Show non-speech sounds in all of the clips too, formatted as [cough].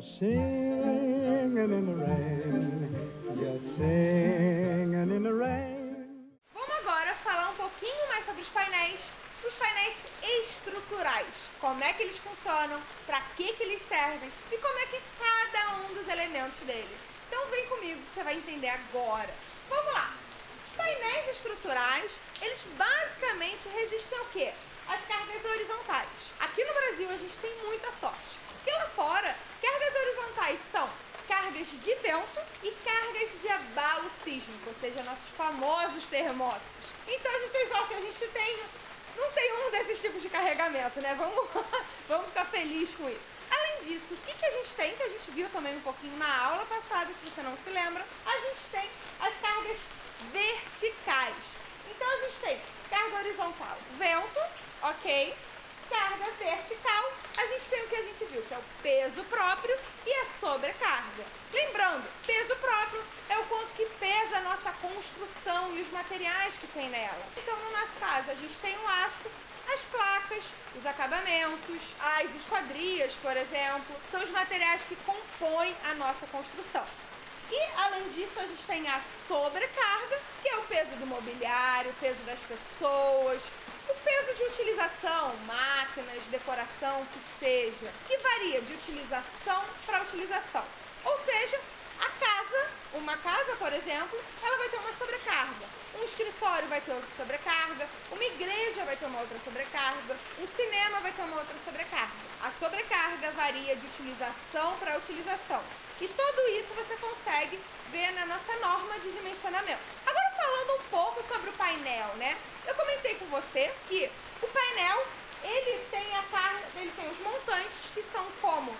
Singing in the rain, just singing in the rain. Vamos agora falar um pouquinho mais sobre os painéis, os painéis estruturais. Como é que eles funcionam, para que, que eles servem e como é que cada um dos elementos dele. Então vem comigo que você vai entender agora. Vamos lá! Os painéis estruturais, eles basicamente resistem ao quê? As cargas horizontais. Aqui no Brasil a gente tem muita sorte. Porque lá fora, cargas horizontais são cargas de vento e cargas de abalo nossos famosos terremotos. Então a gente tem sorte, a gente tem, não tem um desses tipos de carregamento, né? Vamos, [laughs] vamos ficar feliz com isso. Além disso, o que, que a gente tem, que a gente viu também um pouquinho na aula passada, se você não se lembra, a gente tem as cargas verticais. Então a gente tem carga horizontal, vento, ok? Carga vertical, a gente tem o que a gente viu, que é o peso próprio e a sobrecarga. Lembrando, peso próprio é o quanto que pesa a nossa construção e os materiais que tem nela. Então, no nosso caso, a gente tem o aço, as placas, os acabamentos, as esquadrias, por exemplo, são os materiais que compõem a nossa construção. E, além disso, a gente tem a sobrecarga, que é o peso do mobiliário, o peso das pessoas, de utilização, máquinas, decoração, que seja, que varia de utilização para utilização. Ou seja, a casa, uma casa, por exemplo, ela vai ter uma sobrecarga. Um escritório vai ter outra sobrecarga, uma igreja vai ter uma outra sobrecarga, um cinema vai ter uma outra sobrecarga. A sobrecarga varia de utilização para utilização. E tudo isso você consegue ver na nossa norma de dimensionamento. Agora falando um pouco sobre o painel, né? Eu comentei com você que o painel, ele tem a carga, ele tem os montantes que são como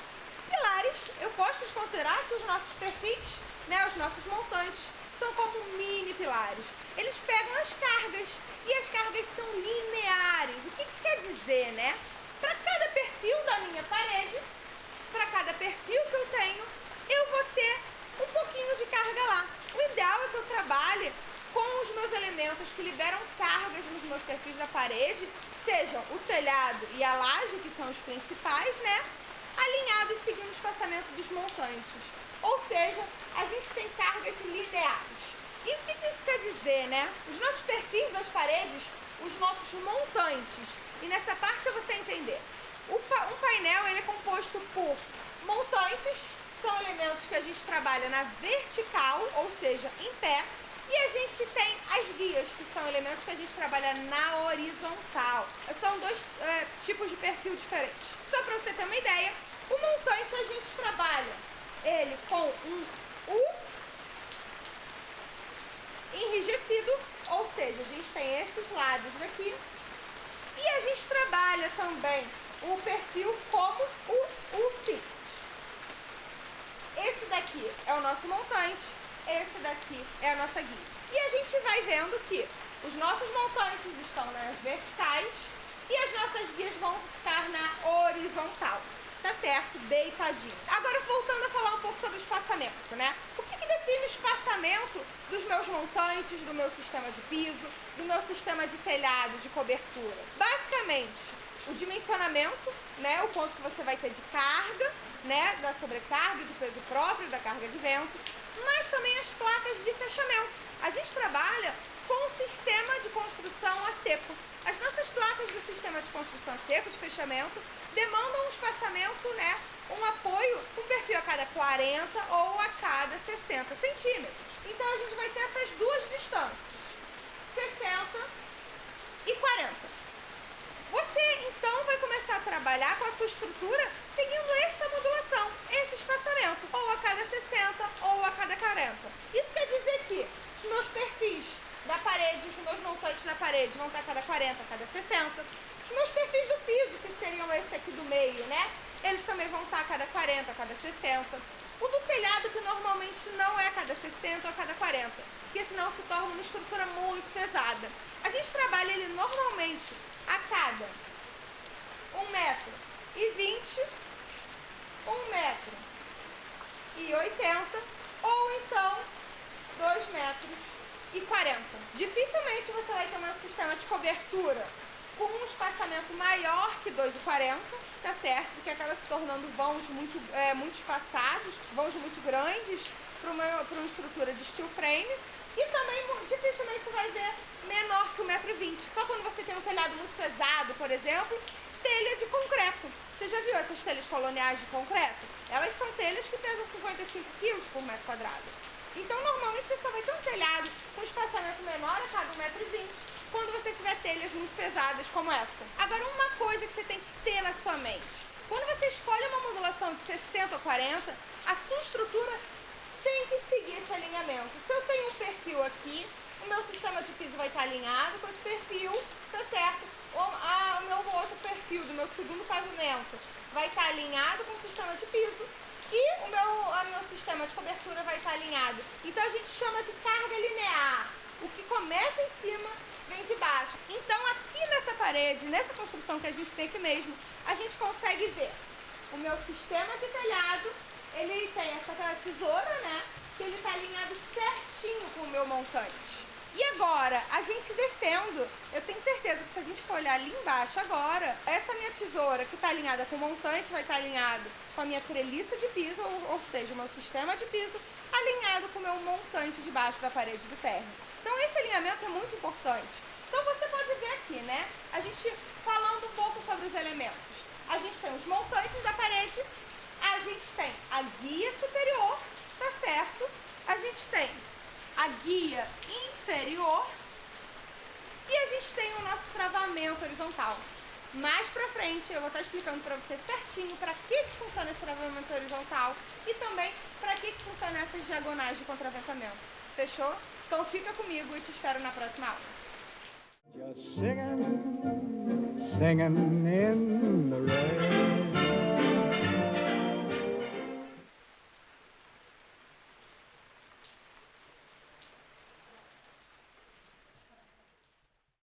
pilares. Eu gosto de considerar que os nossos perfis, né, os nossos montantes, são como mini pilares. Eles pegam as cargas e as cargas são lineares. O que, que quer dizer, né? Para cada perfil da minha parede, para cada perfil que eu tenho, eu vou ter um pouquinho de carga lá. O ideal é que eu trabalhe com os meus elementos que liberam cargas nos meus perfis da parede, sejam o telhado e a laje, que são os principais, né? Alinhados seguindo o espaçamento dos montantes. Ou seja, a gente tem cargas lineares. E o que isso quer dizer, né? Os nossos perfis das paredes, os nossos montantes. E nessa parte é você entender. Um painel ele é composto por montantes, são elementos que a gente trabalha na vertical, ou seja, em pé, e a gente tem as guias, que são elementos que a gente trabalha na horizontal. São dois é, tipos de perfil diferentes. Só para você ter uma ideia, o montante a gente trabalha ele com um U enrijecido, ou seja, a gente tem esses lados daqui. E a gente trabalha também o perfil como o U simples. Esse daqui é o nosso montante esse daqui é a nossa guia. E a gente vai vendo que os nossos montantes estão nas verticais e as nossas guias vão ficar na horizontal. Tá certo? Deitadinho. Agora voltando a falar um pouco sobre o espaçamento, né? O que, que define o espaçamento dos meus montantes, do meu sistema de piso, do meu sistema de telhado, de cobertura? Basicamente, o dimensionamento, né, o quanto que você vai ter de carga, né, da sobrecarga, do peso próprio, da carga de vento, mas também as placas de fechamento. A gente trabalha com o sistema de construção a seco. As nossas placas do sistema de construção a seco, de fechamento, demandam um espaçamento, né, um apoio, um perfil a cada 40 ou a cada 60 centímetros. Então a gente vai ter essas duas distâncias, 60 e 40. Você então vai começar a trabalhar com a sua estrutura seguindo essa modulação, esse espaçamento, ou a cada 60 ou a cada 40. Isso quer dizer que os meus perfis da parede, os meus montantes da parede vão estar a cada 40, a cada 60. Os meus perfis do piso, que seriam esse aqui do meio, né? Eles também vão estar a cada 40, a cada 60. O do telhado, que normalmente não é a cada 60 ou a cada 40, porque senão se torna uma estrutura muito pesada. A gente trabalha ele normalmente a cada 1 metro e 20, 1 metro e 80 ou então 2 metros e 40. Dificilmente você vai ter um sistema de cobertura com um espaçamento maior que 2,40 tá certo? Porque acaba se tornando vãos muito, é, muito espaçados, vãos muito grandes para uma, uma estrutura de steel frame. E também dificilmente você vai ver menor que 1,20m. Só quando você tem um telhado muito pesado, por exemplo, telha de concreto. Você já viu essas telhas coloniais de concreto? Elas são telhas que pesam 55 kg por metro quadrado. Então, normalmente, você só vai ter um telhado com espaçamento menor a cada 1,20m quando você tiver telhas muito pesadas como essa. Agora, uma coisa que você tem que ter na sua mente. Quando você escolhe uma modulação de 60 a 40, a sua estrutura tem que seguir esse alinhamento. Se eu tenho um perfil aqui, o meu sistema de piso vai estar alinhado com esse perfil, tá certo? O, a, o meu outro perfil do meu segundo pavimento vai estar alinhado com o sistema de piso e o meu, a meu sistema de cobertura vai estar alinhado. Então a gente chama de carga linear. O que começa em cima vem de baixo. Então aqui nessa parede, nessa construção que a gente tem aqui mesmo, a gente consegue ver o meu sistema de telhado, ele tem essa tesoura, né? Que ele está alinhado certinho com o meu montante. E agora, a gente descendo, eu tenho certeza que se a gente for olhar ali embaixo agora, essa minha tesoura que está alinhada com o montante vai estar tá alinhado com a minha treliça de piso, ou, ou seja, o meu sistema de piso, alinhado com o meu montante debaixo da parede do térreo. Então esse alinhamento é muito importante. Então você pode ver aqui, né? A gente falando um pouco sobre os elementos. A gente tem os montantes da parede, a gente tem a guia superior, tá certo? A gente tem a guia inferior e a gente tem o nosso travamento horizontal. Mais pra frente eu vou estar explicando pra você certinho pra que, que funciona esse travamento horizontal e também pra que, que funciona essas diagonais de contraventamento. Fechou? Então fica comigo e te espero na próxima aula. Just singing, singing in the rain.